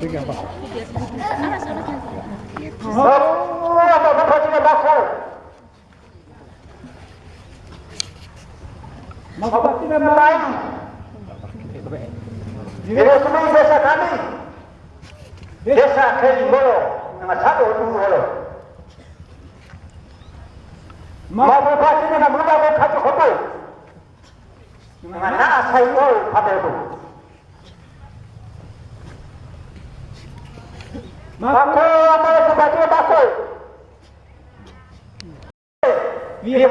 Pegang pak. Semua Bapak Haji Bakal. Bapak tidak main. Ini semua desa kami. Desa Kelimbolo. Nama satu dulu halo. Mau bupati mana muda mau kacau kotor. Dengan nak saya pada itu. Bako apa yang bupati bako? Dia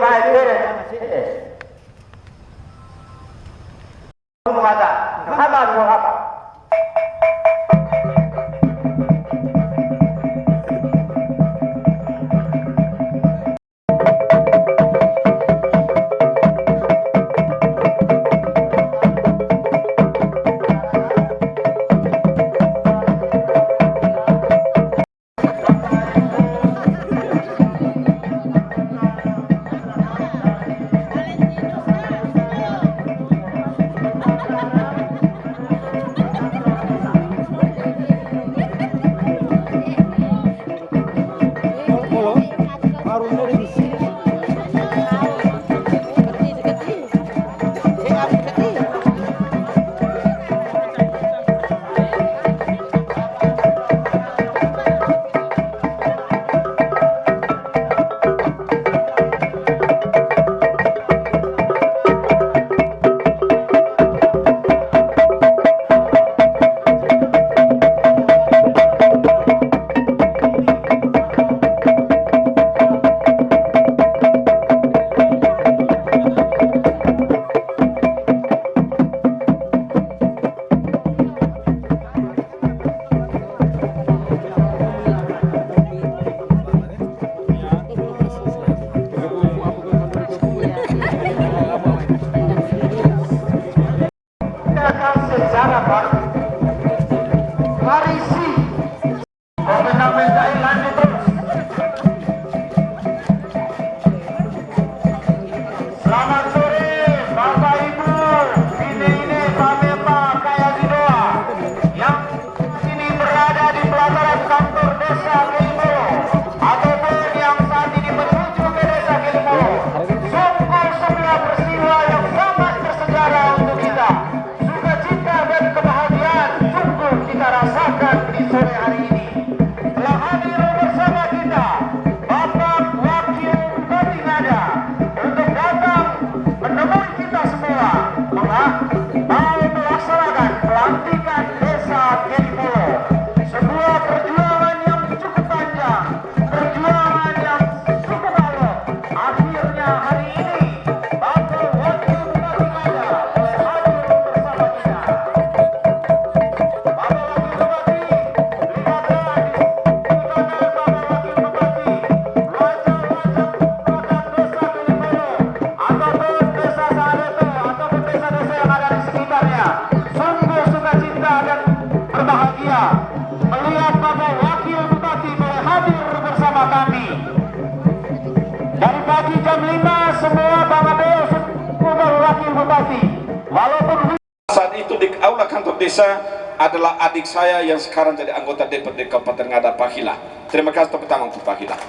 desa adalah adik saya yang sekarang jadi anggota DPRD Kabupaten Ngada Pahila. Terima kasih tepuk tangan untuk Pahila.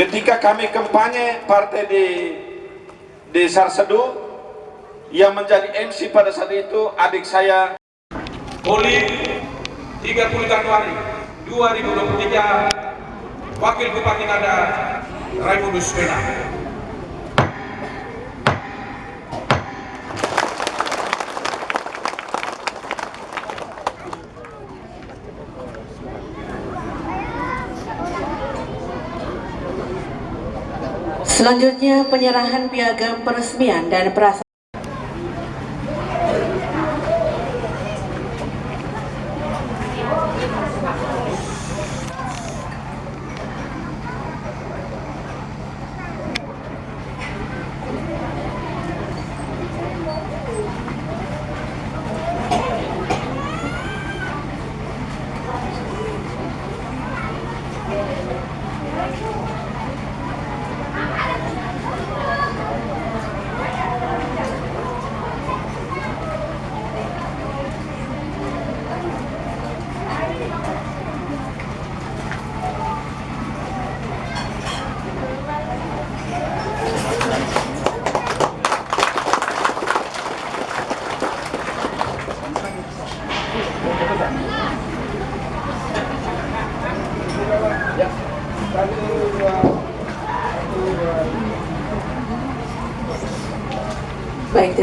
Ketika kami kampanye partai di di Sarsedu yang menjadi MC pada saat itu adik saya Poli 30 Januari 2023 Wakil Bupati Ngada Raimuddus Pena. Selanjutnya penyerahan piagam peresmian dan perasaan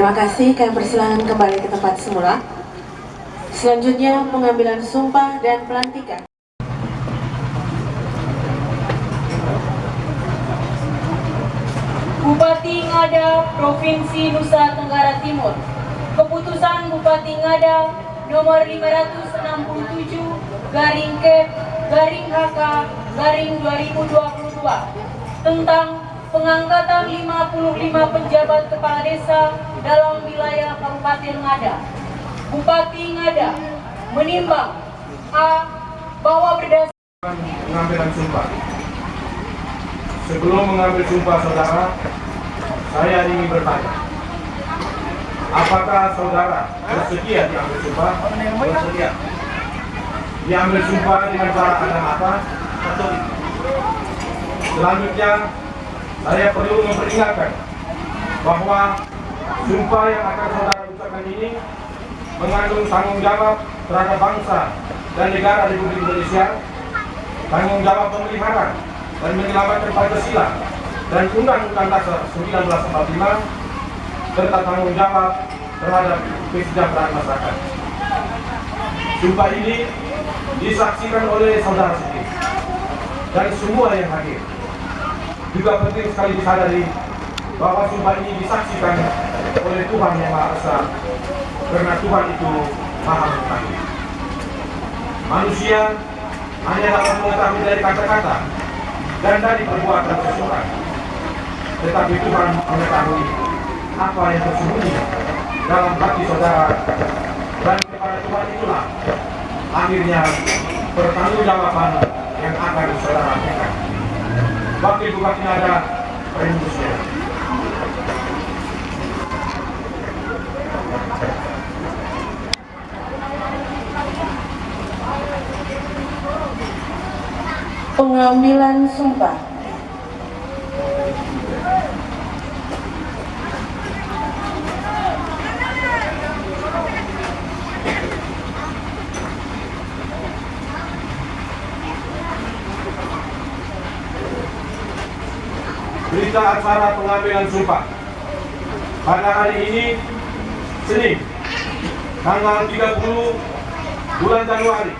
terima kasih. Kami persilakan kembali ke tempat semula. Selanjutnya pengambilan sumpah dan pelantikan. Bupati Ngada, Provinsi Nusa Tenggara Timur. Keputusan Bupati Ngada nomor 567 garing Kep garing HK garing 2022 tentang pengangkatan 55 pejabat kepala desa dalam wilayah Kabupaten Ngada. Bupati Ngada menimbang A. Bahwa berdasar pengambilan sumpah. Sebelum mengambil sumpah saudara, saya ingin bertanya. Apakah saudara bersedia diambil sumpah? Bersedia. Diambil sumpah dengan cara ada apa? Selanjutnya, saya perlu memperingatkan bahwa sumpah yang akan saudara ucapkan ini mengandung tanggung jawab terhadap bangsa dan negara Republik Indonesia, tanggung jawab pemelihara dan menyelamatkan Pancasila dan Undang-Undang Dasar 1945 serta tanggung jawab terhadap kesejahteraan masyarakat. Sumpah ini disaksikan oleh saudara sendiri dan semua yang hadir. Juga penting sekali disadari bahwa sumpah ini disaksikan oleh Tuhan Yang Maha Esa karena Tuhan itu Maha Mengetahui. Manusia hanya dapat mengetahui dari kata-kata dan dari perbuatan seseorang. Tetapi Tuhan mengetahui apa yang tersembunyi dalam hati saudara dan kepada Tuhan itulah akhirnya pertanggungjawaban yang akan saudara. Wakil Bupati Nada Rembusnya. Pengambilan sumpah. Berita acara pengambilan sumpah. Pada hari ini Senin tanggal 30 bulan Januari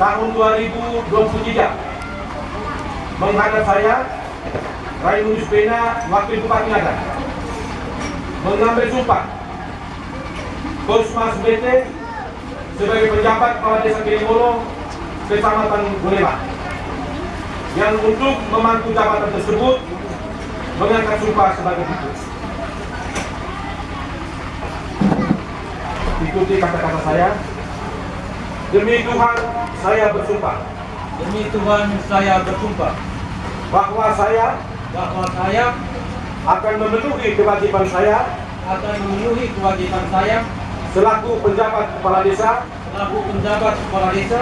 tahun 2023 menghadap saya Raimunus Pena Wakil Bupati Ngada mengambil sumpah Kosmas BT sebagai penjabat kepala desa Kirimolo Kecamatan Bulema yang untuk memangku jabatan tersebut mengangkat sumpah sebagai berikut. Ikuti kata-kata saya. Demi Tuhan, saya bersumpah Demi Tuhan saya bersumpah bahwa saya bahwa saya akan memenuhi kewajiban saya akan memenuhi kewajiban saya selaku penjabat kepala desa selaku penjabat kepala desa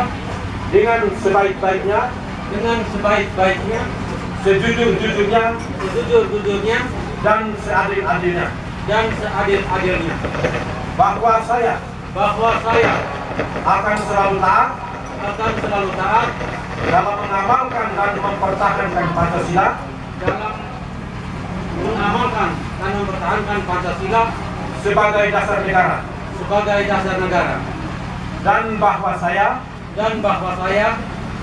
dengan sebaik-baiknya, dengan sebaik-baiknya, sejujur-jujurnya, sejujur-jujurnya, dan seadil-adilnya. dan seadil-adilnya. Bahwa saya Bahwa saya akan selalu taat akan selalu taat dalam mengamalkan dan mempertahankan Pancasila dalam mengamalkan dan mempertahankan Pancasila sebagai dasar negara sebagai dasar negara dan bahwa saya dan bahwa saya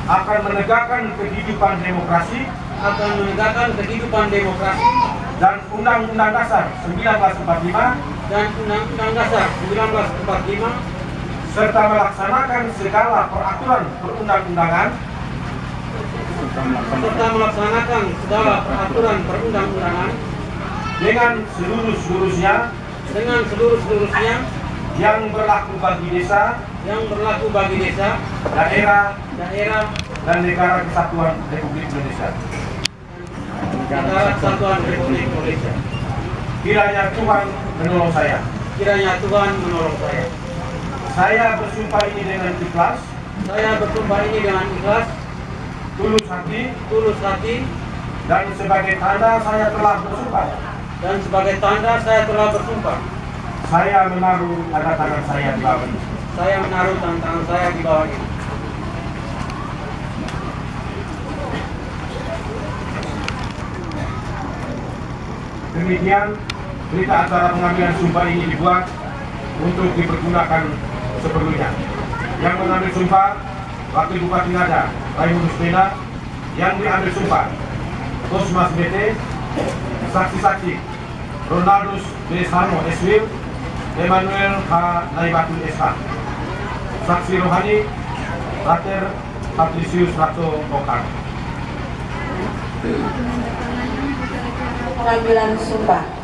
akan menegakkan kehidupan demokrasi akan menegakkan kehidupan demokrasi dan Undang-Undang Dasar 1945 dan Undang-Undang Dasar 1945 serta melaksanakan segala peraturan perundang-undangan. serta melaksanakan segala peraturan perundang-undangan dengan seluruh-seluruhnya. Dengan seluruh-seluruhnya. Yang berlaku bagi desa, yang berlaku bagi desa, daerah, daerah, dan negara kesatuan Republik Indonesia. Negara kesatuan Republik Indonesia. Kiranya Tuhan menolong saya. Kiranya Tuhan menolong saya. Saya bersumpah ini dengan ikhlas, Saya bersumpah ini dengan ikhlas, tulus hati, tulus hati, dan sebagai tanda saya telah bersumpah. dan sebagai tanda saya telah bersumpah. Saya menaruh tanda tangan saya di bawah ini. Saya menaruh tangan saya di bawah ini. Demikian berita acara pengambilan sumpah ini dibuat untuk dipergunakan seperlunya. Yang mengambil sumpah Wakil Bupati Ngada, Raimunus Pena, yang diambil sumpah Kosmas BT, saksi-saksi Ronaldus. Sarmo SW, Emmanuel H. Naibatul SH, saksi rohani Rater Patricius Rato Okar. Pengambilan sumpah.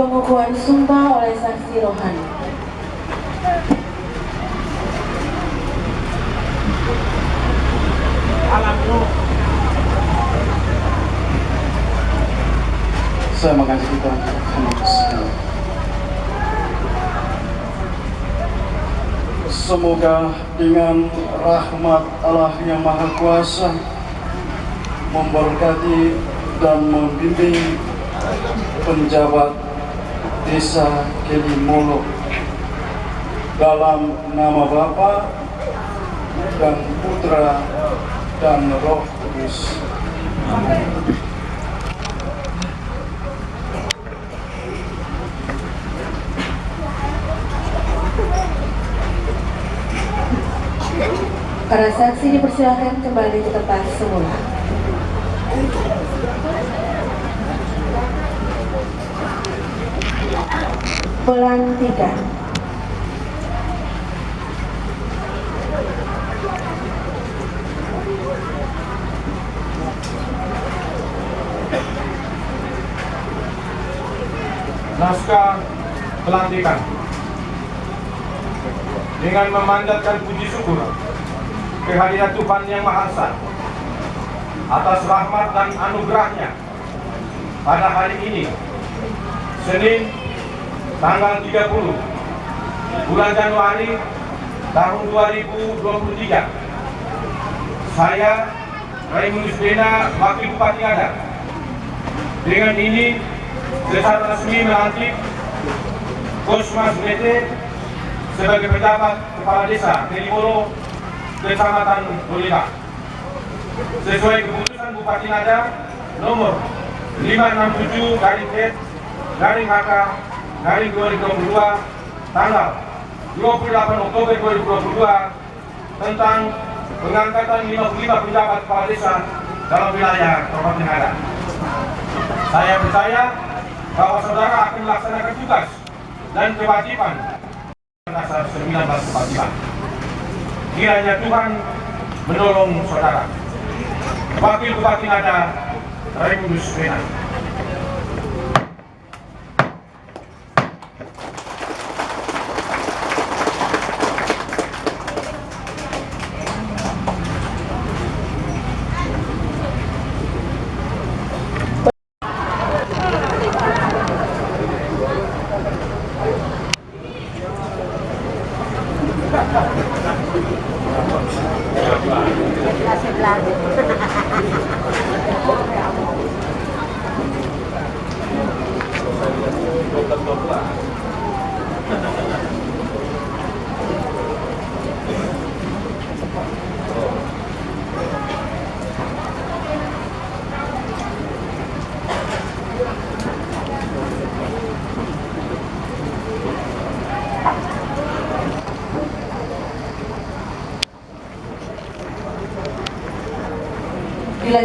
Pengukuhan sumpah oleh saksi rohani. Saya mengasihi Tuhan Yesus. Semoga dengan rahmat Allah yang Maha Kuasa memberkati dan membimbing penjabat desa Kelimolo dalam nama Bapa dan Putra dan Roh Kudus. Amin. Para saksi dipersilakan kembali ke tempat semula. Pelantikan. Naskah pelantikan dengan memandatkan puji syukur kehadiran Tuhan Yang Maha Esa atas rahmat dan anugerahnya pada hari ini Senin tanggal 30 bulan Januari tahun 2023 saya Raimunus Bena Wakil Bupati Ngada dengan ini secara resmi melantik Kosmas BT sebagai pejabat kepala desa Telimoro Kecamatan Bolina sesuai keputusan Bupati Ngada nomor 567 garing garing HK garing 2022 tanggal 28 Oktober 2022 tentang pengangkatan 55 pejabat kepala desa dalam wilayah Kabupaten Ngada. Saya percaya bahwa saudara akan melaksanakan tugas dan kewajiban dasar 1945. Kiranya Tuhan menolong saudara. Wakil Bupati Ngada, Bena.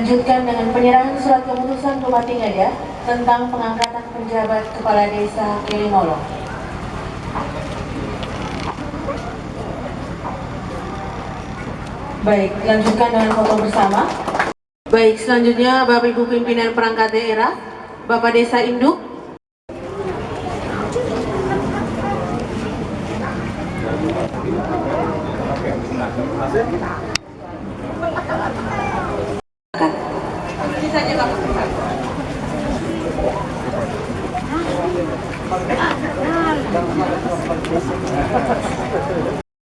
Dilanjutkan dengan penyerahan surat keputusan Bupati Ngada tentang pengangkatan penjabat kepala desa Kelimolo. Baik, lanjutkan dengan foto bersama. Baik, selanjutnya Bapak Ibu pimpinan perangkat daerah, Bapak Desa Induk,